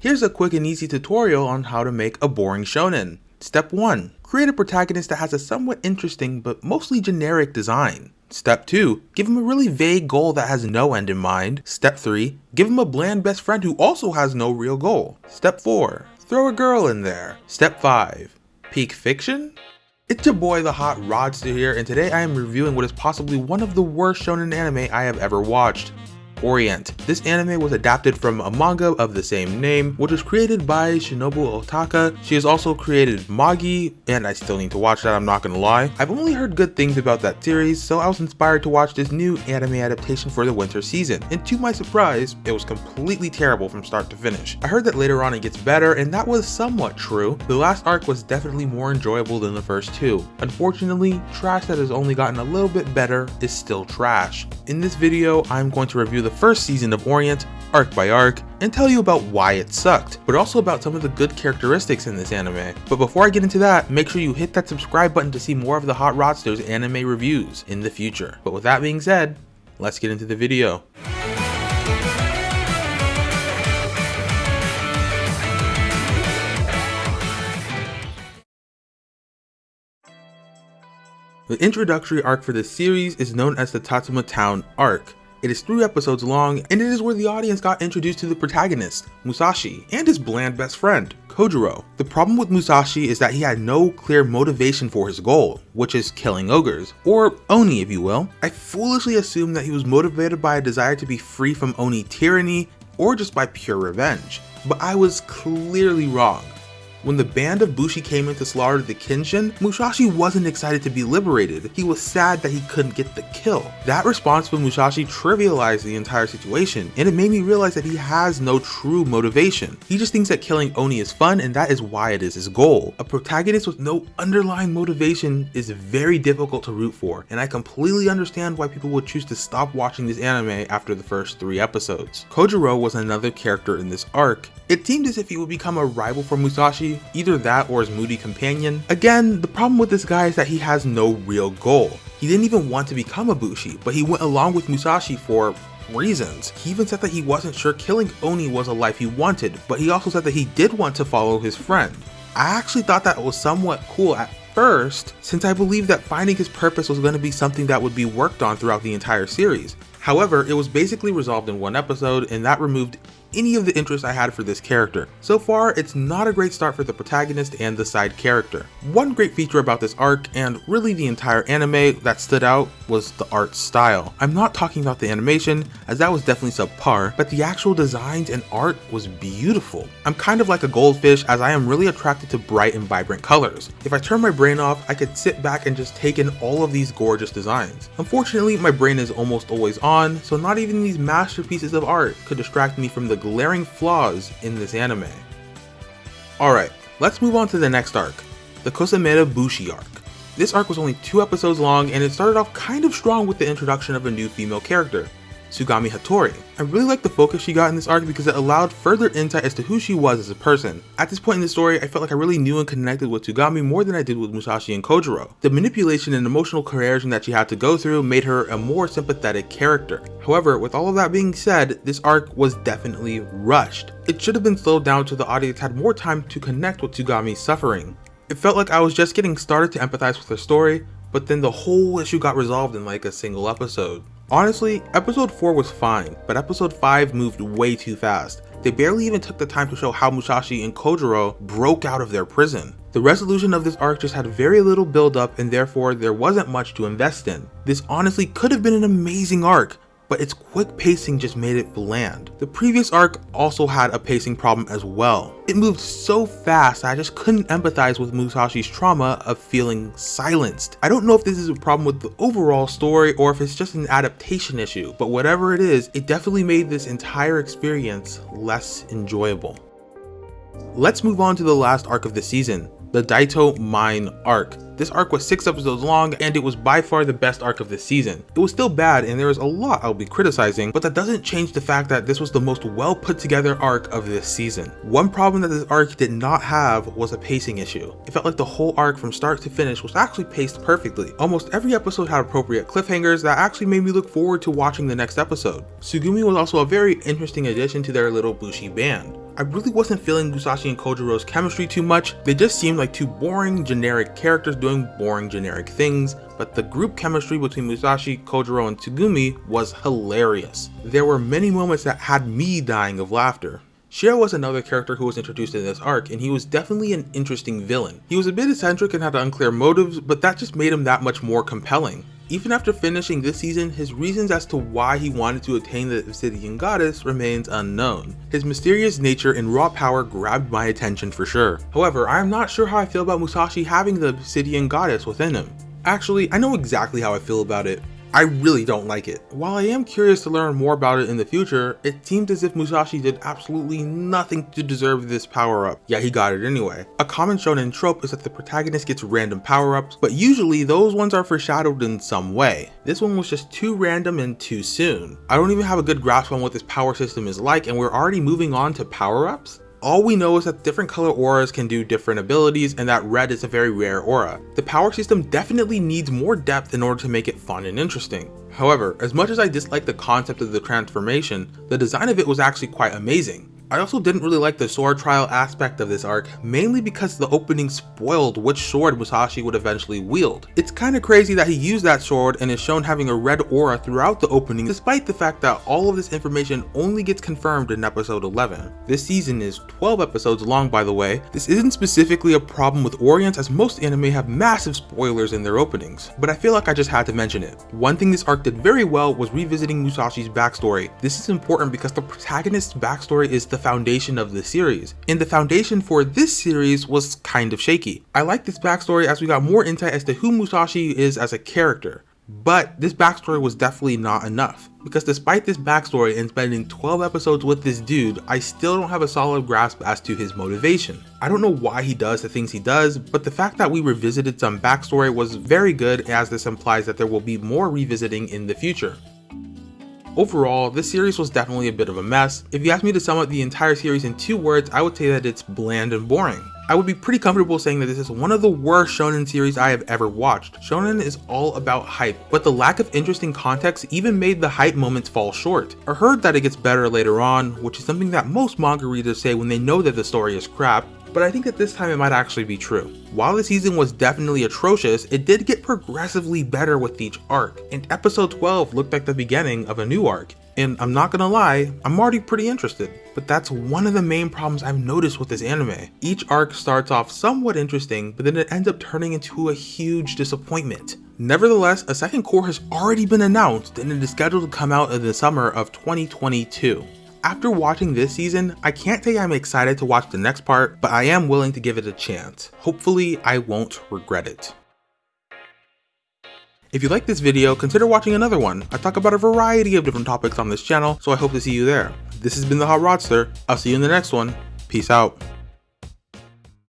Here's a quick and easy tutorial on how to make a boring shonen. Step 1. Create a protagonist that has a somewhat interesting but mostly generic design. Step 2. Give him a really vague goal that has no end in mind. Step 3. Give him a bland best friend who also has no real goal. Step 4. Throw a girl in there. Step 5. Peak fiction? It's your boy the Hot Rodster here and today I am reviewing what is possibly one of the worst shonen anime I have ever watched. Orient. This anime was adapted from a manga of the same name, which was created by Shinobu Otaka. She has also created Magi, and I still need to watch that, I'm not gonna lie. I've only heard good things about that series, so I was inspired to watch this new anime adaptation for the winter season, and to my surprise, it was completely terrible from start to finish. I heard that later on it gets better, and that was somewhat true. The last arc was definitely more enjoyable than the first two. Unfortunately, trash that has only gotten a little bit better is still trash. In this video, I'm going to review the first season of Orient, arc by arc, and tell you about why it sucked, but also about some of the good characteristics in this anime. But before I get into that, make sure you hit that subscribe button to see more of the Hot Rodsters anime reviews in the future. But with that being said, let's get into the video. The introductory arc for this series is known as the Tatsuma Town arc. It is three episodes long, and it is where the audience got introduced to the protagonist, Musashi, and his bland best friend, Kojiro. The problem with Musashi is that he had no clear motivation for his goal, which is killing ogres, or Oni if you will. I foolishly assumed that he was motivated by a desire to be free from Oni tyranny, or just by pure revenge, but I was clearly wrong. When the band of Bushi came in to slaughter the Kishin, Musashi wasn't excited to be liberated, he was sad that he couldn't get the kill. That response from Musashi trivialized the entire situation, and it made me realize that he has no true motivation. He just thinks that killing Oni is fun and that is why it is his goal. A protagonist with no underlying motivation is very difficult to root for, and I completely understand why people would choose to stop watching this anime after the first three episodes. Kojiro was another character in this arc. It seemed as if he would become a rival for Musashi either that or his moody companion. Again, the problem with this guy is that he has no real goal. He didn't even want to become a Bushi, but he went along with Musashi for reasons. He even said that he wasn't sure killing Oni was a life he wanted, but he also said that he did want to follow his friend. I actually thought that was somewhat cool at first, since I believed that finding his purpose was going to be something that would be worked on throughout the entire series. However, it was basically resolved in one episode and that removed any of the interest I had for this character. So far, it's not a great start for the protagonist and the side character. One great feature about this arc, and really the entire anime that stood out, was the art style. I'm not talking about the animation, as that was definitely subpar, but the actual designs and art was beautiful. I'm kind of like a goldfish as I am really attracted to bright and vibrant colors. If I turn my brain off, I could sit back and just take in all of these gorgeous designs. Unfortunately, my brain is almost always on, so not even these masterpieces of art could distract me from the glaring flaws in this anime. Alright, let's move on to the next arc, the Kosameda Bushi arc. This arc was only two episodes long and it started off kind of strong with the introduction of a new female character, Tsugumi Hattori. I really like the focus she got in this arc because it allowed further insight as to who she was as a person. At this point in the story, I felt like I really knew and connected with Tsugumi more than I did with Musashi and Kojiro. The manipulation and emotional coercion that she had to go through made her a more sympathetic character. However, with all of that being said, this arc was definitely rushed. It should have been slowed down so the audience had more time to connect with Tsugumi's suffering. It felt like I was just getting started to empathize with her story, but then the whole issue got resolved in like a single episode. Honestly, episode 4 was fine, but episode 5 moved way too fast. They barely even took the time to show how Musashi and Kojiro broke out of their prison. The resolution of this arc just had very little build up and therefore there wasn't much to invest in. This honestly could have been an amazing arc, but its quick pacing just made it bland. The previous arc also had a pacing problem as well. It moved so fast I just couldn't empathize with Musashi's trauma of feeling silenced. I don't know if this is a problem with the overall story or if it's just an adaptation issue, but whatever it is, it definitely made this entire experience less enjoyable. Let's move on to the last arc of the season, the Daito Mine arc. This arc was 6 episodes long and it was by far the best arc of the season. It was still bad and there is a lot I'll be criticizing, but that doesn't change the fact that this was the most well put together arc of this season. One problem that this arc did not have was a pacing issue. It felt like the whole arc from start to finish was actually paced perfectly. Almost every episode had appropriate cliffhangers that actually made me look forward to watching the next episode. Tsugumi was also a very interesting addition to their little Bushi band. I really wasn't feeling Musashi and Kojiro's chemistry too much. They just seemed like two boring, generic characters doing boring, generic things, but the group chemistry between Musashi, Kojiro, and Tsugumi was hilarious. There were many moments that had me dying of laughter. Shiro was another character who was introduced in this arc, and he was definitely an interesting villain. He was a bit eccentric and had unclear motives, but that just made him that much more compelling. Even after finishing this season, his reasons as to why he wanted to attain the Obsidian Goddess remains unknown. His mysterious nature and raw power grabbed my attention for sure. However, I am not sure how I feel about Musashi having the Obsidian Goddess within him. Actually, I know exactly how I feel about it. I really don't like it. While I am curious to learn more about it in the future, it seems as if Musashi did absolutely nothing to deserve this power up, yet he got it anyway. A common shonen trope is that the protagonist gets random power ups, but usually those ones are foreshadowed in some way. This one was just too random and too soon. I don't even have a good grasp on what this power system is like and we're already moving on to power ups? All we know is that different color auras can do different abilities and that red is a very rare aura. The power system definitely needs more depth in order to make it fun and interesting. However, as much as I dislike the concept of the transformation, the design of it was actually quite amazing. I also didn't really like the sword trial aspect of this arc, mainly because the opening spoiled which sword Musashi would eventually wield. It's kinda crazy that he used that sword and is shown having a red aura throughout the opening despite the fact that all of this information only gets confirmed in episode 11. This season is 12 episodes long by the way. This isn't specifically a problem with Orients as most anime have massive spoilers in their openings, but I feel like I just had to mention it. One thing this arc did very well was revisiting Musashi's backstory. This is important because the protagonist's backstory is the the foundation of the series, and the foundation for this series was kind of shaky. I like this backstory as we got more insight as to who Musashi is as a character. But this backstory was definitely not enough, because despite this backstory and spending 12 episodes with this dude, I still don't have a solid grasp as to his motivation. I don't know why he does the things he does, but the fact that we revisited some backstory was very good as this implies that there will be more revisiting in the future. Overall, this series was definitely a bit of a mess. If you ask me to sum up the entire series in two words, I would say that it's bland and boring. I would be pretty comfortable saying that this is one of the worst shonen series I have ever watched. Shonen is all about hype, but the lack of interesting context even made the hype moments fall short. I heard that it gets better later on, which is something that most manga readers say when they know that the story is crap, but I think that this time it might actually be true. While the season was definitely atrocious, it did get progressively better with each arc, and episode 12 looked like the beginning of a new arc. And I'm not gonna lie, I'm already pretty interested. But that's one of the main problems I've noticed with this anime. Each arc starts off somewhat interesting, but then it ends up turning into a huge disappointment. Nevertheless, a second cour has already been announced and it is scheduled to come out in the summer of 2022. After watching this season, I can't say I'm excited to watch the next part, but I am willing to give it a chance. Hopefully, I won't regret it. If you like this video, consider watching another one. I talk about a variety of different topics on this channel, so I hope to see you there. This has been the Hot Rodster. I'll see you in the next one. Peace out.